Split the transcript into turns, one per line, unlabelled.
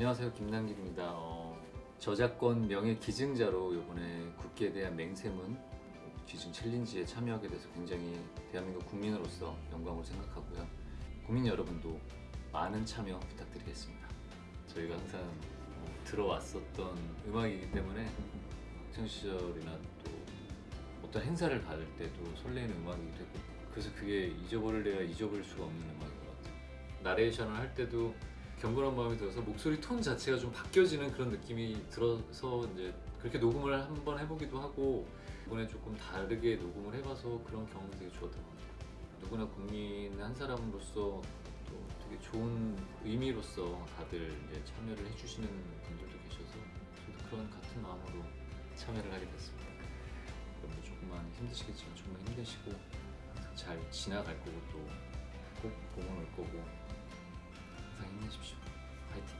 안녕하세요 김남길입니다. 어, 저작권 명예 기증자로 이번에 국기에 대한 맹세문 기증 챌린지에 참여하게 돼서 굉장히 대한민국 국민으로서 영광으로 생각하고요. 국민 여러분도 많은 참여 부탁드리겠습니다. 저희가 항상 어, 들어왔었던 음악이기 때문에 학창 시절이나 또 어떤 행사를 갈 때도 설레는 음악이기도 했고 그래서 그게 잊어버릴래야 잊어버릴 수가 없는 음악인 것 같아요. 나레이션을 할 때도 경건한 마음이 들어서 목소리 톤 자체가 좀 바뀌어지는 그런 느낌이 들어서 이제 그렇게 녹음을 한번 해보기도 하고 이번에 조금 다르게 녹음을 해봐서 그런 경험이 되게 좋았던 것 같아요. 누구나 국민 한 사람으로서 또 되게 좋은 의미로서 다들 이제 참여를 해주시는 분들도 계셔서 저도 그런 같은 마음으로 참여를 하게 됐습니다. 여러분도 조금만 힘드시겠지만 정말 힘내시고 잘 지나갈 거고 또꼭 보고 올 거고 항상 힘내십시오. 파이팅.